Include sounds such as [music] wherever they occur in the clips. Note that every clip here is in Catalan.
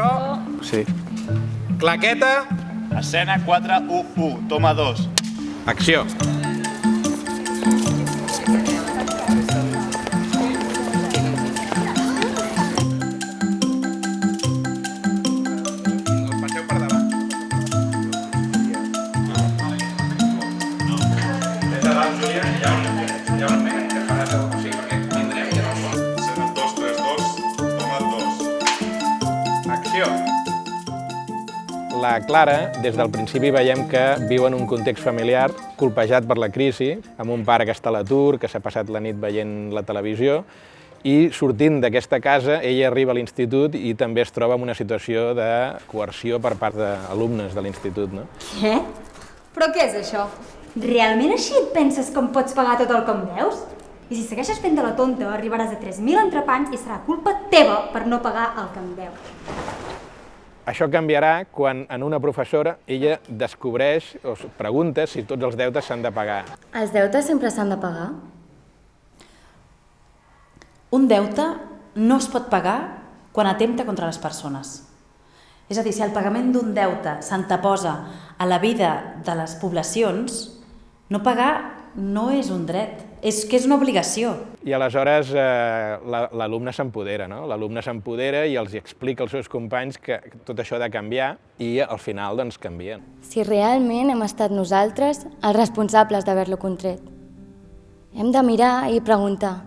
So, Sí. claqueta, Escena 4, 1, 1. Toma 2. acció. Passeu La Clara, des del principi veiem que viu en un context familiar colpejat per la crisi, amb un pare que està a l'atur, que s'ha passat la nit veient la televisió, i sortint d'aquesta casa, ella arriba a l'institut i també es troba en una situació de coerció per part d'alumnes de l'institut. No? Què? Però què és això? Realment així et penses que em pots pagar tot el que em deus? I si segueixes fent de la tonta, arribaràs a 3.000 entrepans i serà culpa teva per no pagar el que em deus. Això canviarà quan en una professora ella descobreix o pregunta si tots els deutes s'han de pagar. Els deutes sempre s'han de pagar? Un deute no es pot pagar quan atempta contra les persones. És a dir, si el pagament d'un deute s'anteposa a la vida de les poblacions, no pagar no és un dret, és que és una obligació. I aleshores eh, la- l'alumne s'empodera, no? L'alumne s'empodera i els explica als seus companys que tot això ha de canviar i al final doncs canvien. Si realment hem estat nosaltres els responsables d'haver-lo contret. Hem de mirar i preguntar,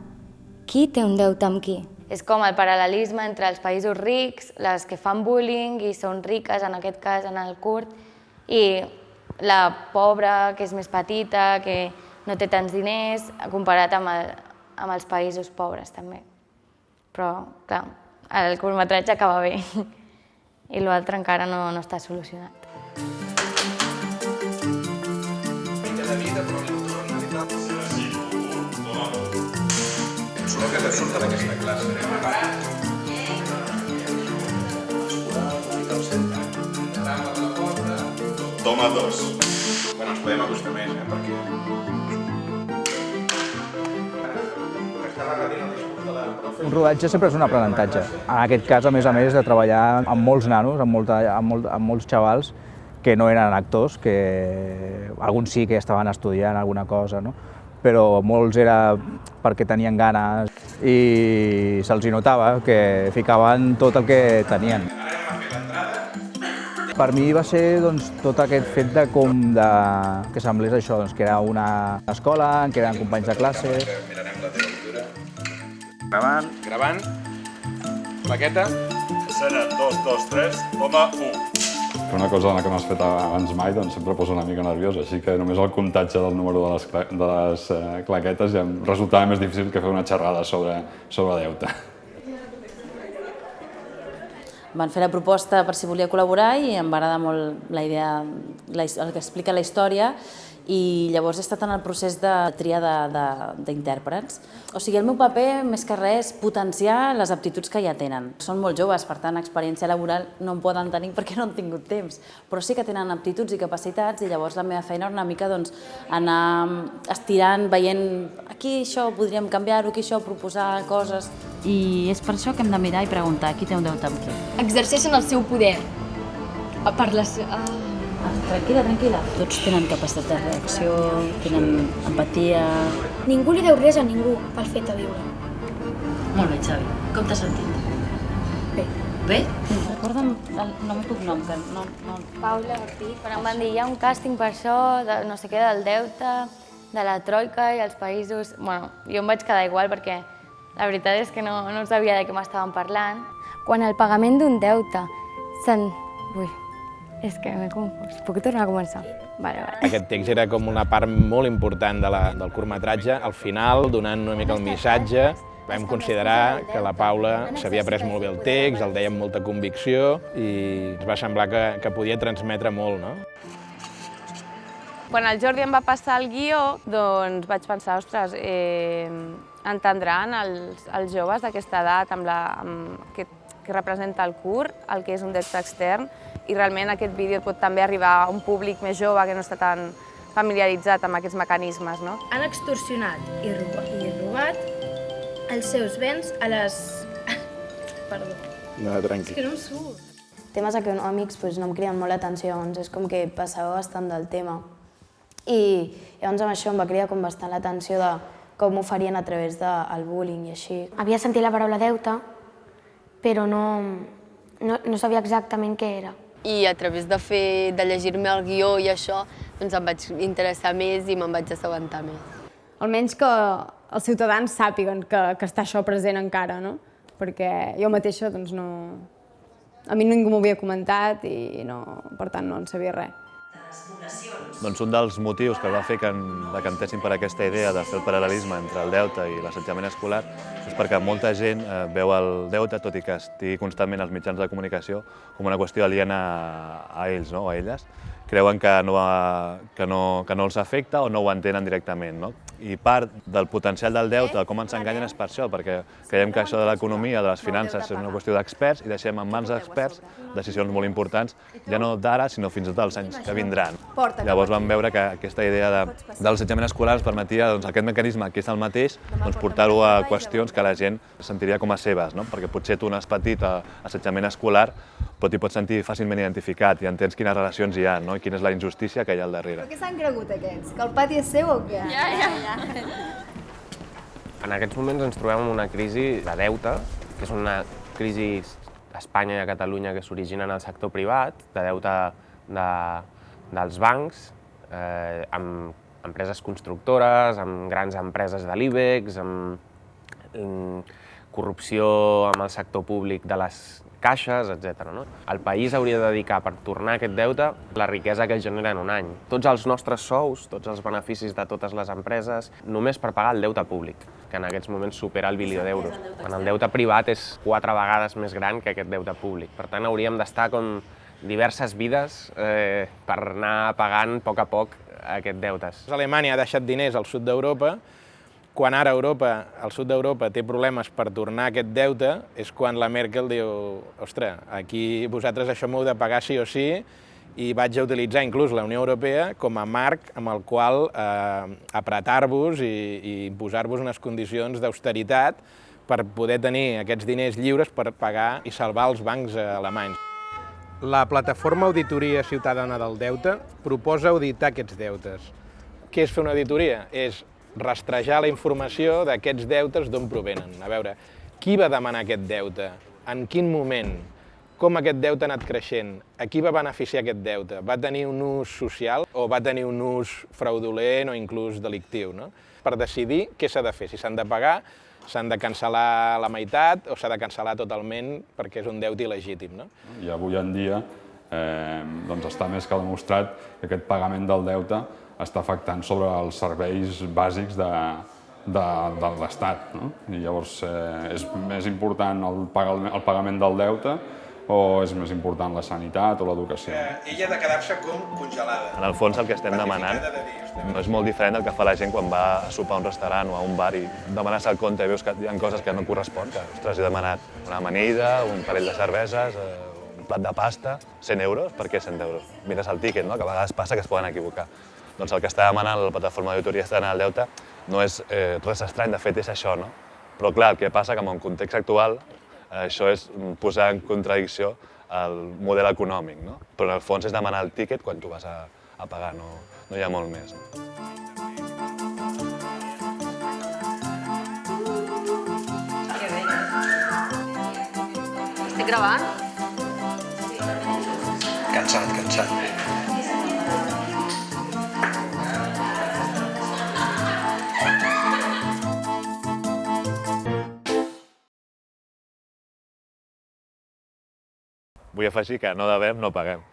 qui té un deute amb qui? És com el paral·lelisme entre els països rics, les que fan bullying i són riques, en aquest cas en el curt, i la pobra, que és més petita, que no té tants diners, comparat amb, el, amb els països pobres també. Però, clar, el curtmetratge acaba bé i l'altre encara no, no està solucionat. que surta d'aquesta classe. Toma 2. Bueno, ens podem acostar més, eh, perquè... Un rodatge sempre és un aprenentatge. En aquest cas, a més a més, de treballar amb molts nanos, amb, molta, amb, molt, amb molts xavals que no eren actors, que alguns sí que estaven estudiant alguna cosa, no? però molts era perquè tenien ganes i se'ls notava que ficaven tot el que tenien. Per mi va ser doncs, tot aquest fet de com de, que semblés això, doncs, que era una escola, què eren companys de classe, Gravant. Gravant. Plaqueta. Escena 2, 2, 3, toma 1. Fer una cosa en la que no has fet abans mai doncs sempre posa una mica nerviós, així que només el comptatge del número de les, cla- de les eh, claquetes ja em resultava més difícil que fer una xerrada sobre, sobre deute. Van fer la proposta per si volia col·laborar i em va agradar molt la idea, la, el que explica la història i llavors he estat en el procés de tria d'intèrprets. O sigui, el meu paper, més que res, és potenciar les aptituds que ja tenen. Són molt joves, per tant, experiència laboral no en poden tenir perquè no han tingut temps, però sí que tenen aptituds i capacitats i llavors la meva feina era una mica doncs, anar estirant, veient aquí això podríem canviar-ho, aquí això proposar coses. I és per això que hem de mirar i preguntar qui té un deute amb qui. exerceixen el seu poder per les... Ah. Tranquil·la, tranquil·la. Tots tenen capacitat de reacció, tenen empatia... Ningú li deu res a ningú pel fet de viure. Molt bé, Xavi. Com t'has sentit? Bé. Bé? Recorda'm el nom i cognom, que no... no... Paula Ortiz, quan em van dir, hi ha un càsting per això, de no sé què, del deute, de la troika i els països... Bueno, jo em vaig quedar igual perquè la veritat és que no, no sabia de què m'estaven parlant. Quan el pagament d'un deute se'n... Ui, és que m'he confós. Puc tornar a començar? Vale, vale. Aquest text era com una part molt important de la, del curtmetratge. Al final, donant una mica el missatge, vam considerar que la Paula s'havia pres molt bé el text, el deia amb molta convicció i ens va semblar que, que podia transmetre molt, no? Quan el Jordi em va passar el guió, doncs vaig pensar, ostres, eh, entendran els, els joves d'aquesta edat amb, la, amb que, que representa el curt, el que és un text extern, i realment aquest vídeo pot també arribar a un públic més jove que no està tan familiaritzat amb aquests mecanismes. No? Han extorsionat i robat, i robat els seus béns a les... [laughs] Perdó, No, és tranquil. que no em surt. temes econòmics pues, no em criden molt l'atenció, llavors és com que passava bastant del tema. I llavors amb això em va cridar com bastant l'atenció de com ho farien a través del bullying i així. Havia sentit la paraula deute, però no, no, no sabia exactament què era. I a través de, fer, de llegir-me el guió i això, doncs em vaig interessar més i me'n vaig assabentar més. Almenys que els ciutadans sàpiguen que, que està això present encara, no? Perquè jo mateixa, doncs, no... A mi ningú m'ho havia comentat i no, per tant no en sabia res. Doncs un dels motius que va fer que decantessin per aquesta idea de fer el paral·lelisme entre el deute i l'assetjament escolar és perquè molta gent eh, veu el deute, tot i que estigui constantment als mitjans de comunicació, com una qüestió aliena a ells no? o a elles. Creuen que no, que, no, que no els afecta o no ho entenen directament. No? I part del potencial del deute, com ens enganyen, és per això, perquè creiem que això de l'economia, de les finances, és una qüestió d'experts i deixem en mans d'experts decisions molt importants, ja no d'ara, sinó fins i tot dels anys que vindran. Llavors vam veure que aquesta idea de, de l'assetjament escolar ens permetia doncs, aquest mecanisme, que és el mateix, doncs, portar-ho a qüestions que la gent sentiria com a seves, no? perquè potser tu no has patit assetjament escolar, però t'hi pots sentir fàcilment identificat i entens quines relacions hi ha no? i quina és la injustícia que hi ha al darrere. Però què s'han cregut aquests? Que el pati és seu o què? Ja, ja, ja. En aquests moments ens trobem en una crisi de deute, que és una crisi a Espanya i a Catalunya que s'origina en el sector privat, de deute de, dels bancs, eh, amb empreses constructores, amb grans empreses de l'IBEX, amb mm, corrupció amb el sector públic de les caixes, etc. No? El país hauria de dedicar per tornar aquest deute la riquesa que es genera en un any. Tots els nostres sous, tots els beneficis de totes les empreses, només per pagar el deute públic, que en aquests moments supera el bilió d'euros. En el deute privat és quatre vegades més gran que aquest deute públic. Per tant, hauríem d'estar com diverses vides eh, per anar pagant a poc a poc aquest deutes. Alemanya ha deixat diners al sud d'Europa quan ara Europa, el sud d'Europa té problemes per tornar aquest deute, és quan la Merkel diu ostres, aquí vosaltres això m'heu de pagar sí o sí, i vaig a utilitzar inclús la Unió Europea com a marc amb el qual eh, apretar-vos i, i imposar-vos unes condicions d'austeritat per poder tenir aquests diners lliures per pagar i salvar els bancs alemanys. La plataforma Auditoria Ciutadana del Deute proposa auditar aquests deutes. Què és fer una auditoria? És rastrejar la informació d'aquests deutes d'on provenen. A veure, qui va demanar aquest deute? En quin moment? Com aquest deute ha anat creixent? A qui va beneficiar aquest deute? Va tenir un ús social o va tenir un ús fraudulent o inclús delictiu? No? Per decidir què s'ha de fer, si s'han de pagar, s'han de cancel·lar la meitat o s'ha de cancel·lar totalment perquè és un deute il·legítim. No? I avui en dia eh, doncs està més que demostrat que aquest pagament del deute està afectant sobre els serveis bàsics de, de, de l'Estat. No? I llavors, eh, és més important el, pagament, el pagament del deute o és més important la sanitat o l'educació? Eh, ella ha de quedar-se com congelada. En el fons el que estem demanant no és molt diferent del que fa la gent quan va a sopar a un restaurant o a un bar i demanes el compte i veus que hi ha coses que no correspon. Que, ostres, he demanat una amanida, un parell de cerveses, eh, un plat de pasta, 100 euros, per què 100 euros? Mires el tíquet, no? que a vegades passa que es poden equivocar. Doncs el que està demanant la plataforma d'auditoria externa del deute no és eh, res estrany, de fet és això, no? Però clar, el que passa que en un context actual eh, això és posar en contradicció el model econòmic, no? Però en el fons és demanar el tíquet quan tu vas a, a pagar, no, no hi ha molt més. No? Estic gravant? Cansat, cansat. Vull afegir que no devem, no paguem.